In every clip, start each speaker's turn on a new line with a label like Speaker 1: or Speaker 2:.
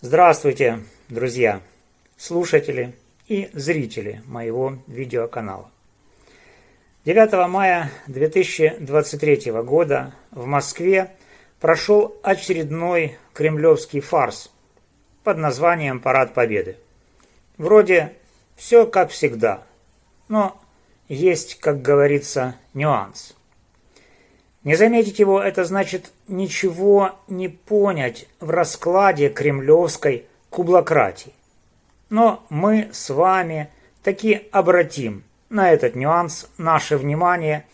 Speaker 1: Здравствуйте, друзья, слушатели и зрители моего видеоканала. 9 мая 2023 года в Москве прошел очередной кремлевский фарс под названием «Парад Победы». Вроде все как всегда, но есть, как говорится, нюанс. Не заметить его – это значит ничего не понять в раскладе кремлевской кублократии. Но мы с вами таки обратим на этот нюанс наше внимание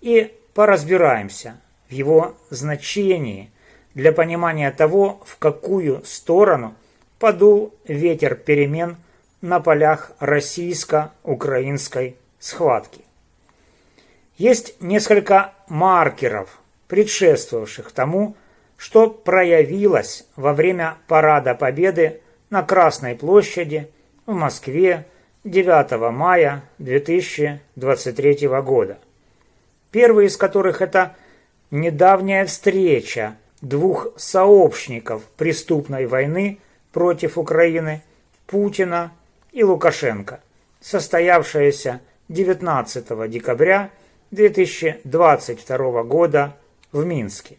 Speaker 1: и поразбираемся в его значении для понимания того, в какую сторону подул ветер перемен на полях российско-украинской схватки. Есть несколько маркеров, предшествовавших тому, что проявилось во время Парада Победы на Красной площади в Москве 9 мая 2023 года. Первый из которых это недавняя встреча двух сообщников преступной войны против Украины Путина и Лукашенко, состоявшаяся 19 декабря 2022 года в Минске.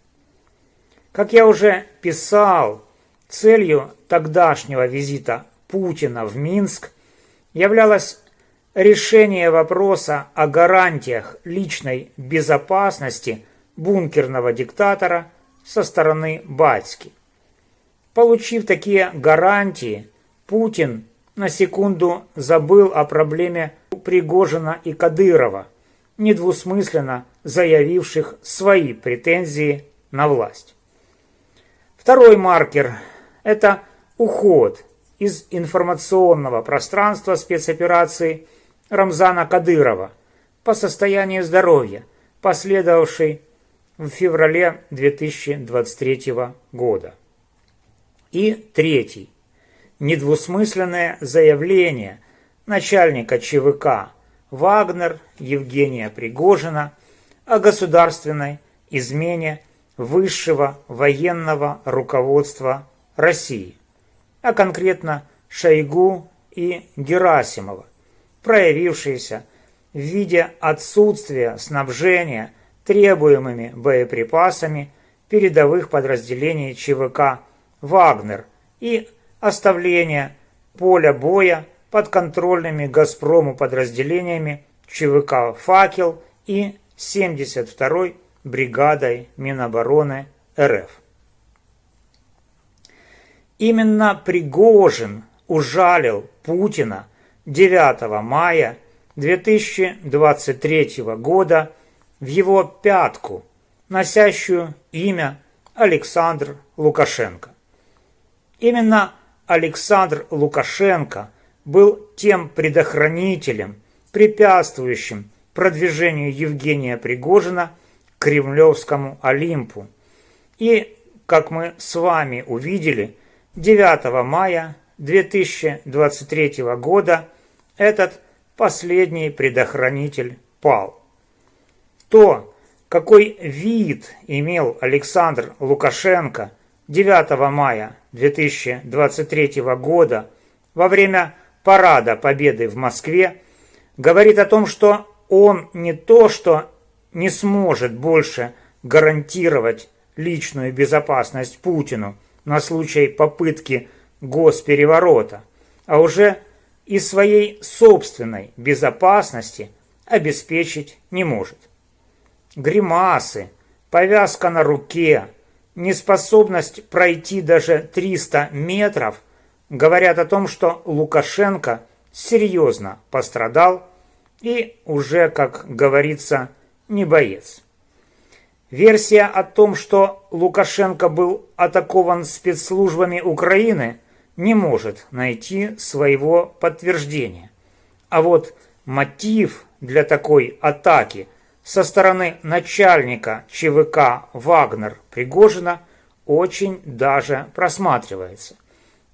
Speaker 1: Как я уже писал, целью тогдашнего визита Путина в Минск являлось решение вопроса о гарантиях личной безопасности бункерного диктатора со стороны Батьки. Получив такие гарантии, Путин на секунду забыл о проблеме Пригожина и Кадырова – недвусмысленно заявивших свои претензии на власть. Второй маркер – это уход из информационного пространства спецоперации Рамзана Кадырова по состоянию здоровья, последовавший в феврале 2023 года. И третий – недвусмысленное заявление начальника ЧВК Вагнер Евгения Пригожина о государственной измене высшего военного руководства России, а конкретно Шойгу и Герасимова, проявившиеся в виде отсутствия снабжения требуемыми боеприпасами передовых подразделений ЧВК «Вагнер» и оставления поля боя подконтрольными «Газпрому» подразделениями ЧВК «Факел» и 72-й бригадой Минобороны РФ. Именно Пригожин ужалил Путина 9 мая 2023 года в его пятку, носящую имя Александр Лукашенко. Именно Александр Лукашенко – был тем предохранителем, препятствующим продвижению Евгения Пригожина к Кремлевскому Олимпу. И, как мы с вами увидели, 9 мая 2023 года этот последний предохранитель пал. То, какой вид имел Александр Лукашенко 9 мая 2023 года во время парада Победы в Москве говорит о том, что он не то, что не сможет больше гарантировать личную безопасность Путину на случай попытки госпереворота, а уже и своей собственной безопасности обеспечить не может. Гримасы, повязка на руке, неспособность пройти даже 300 метров – говорят о том, что Лукашенко серьезно пострадал и уже, как говорится, не боец. Версия о том, что Лукашенко был атакован спецслужбами Украины, не может найти своего подтверждения. А вот мотив для такой атаки со стороны начальника ЧВК Вагнер Пригожина очень даже просматривается –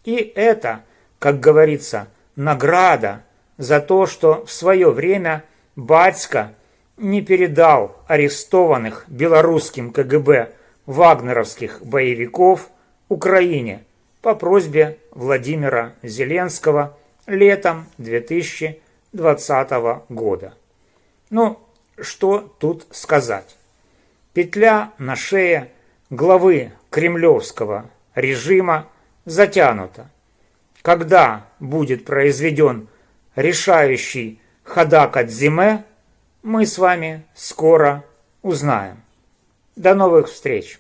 Speaker 1: и это, как говорится, награда за то, что в свое время Батько не передал арестованных белорусским КГБ вагнеровских боевиков Украине по просьбе Владимира Зеленского летом 2020 года. Ну, что тут сказать? Петля на шее главы кремлевского режима затянута. Когда будет произведен решающий ходак от зиме, мы с вами скоро узнаем. До новых встреч!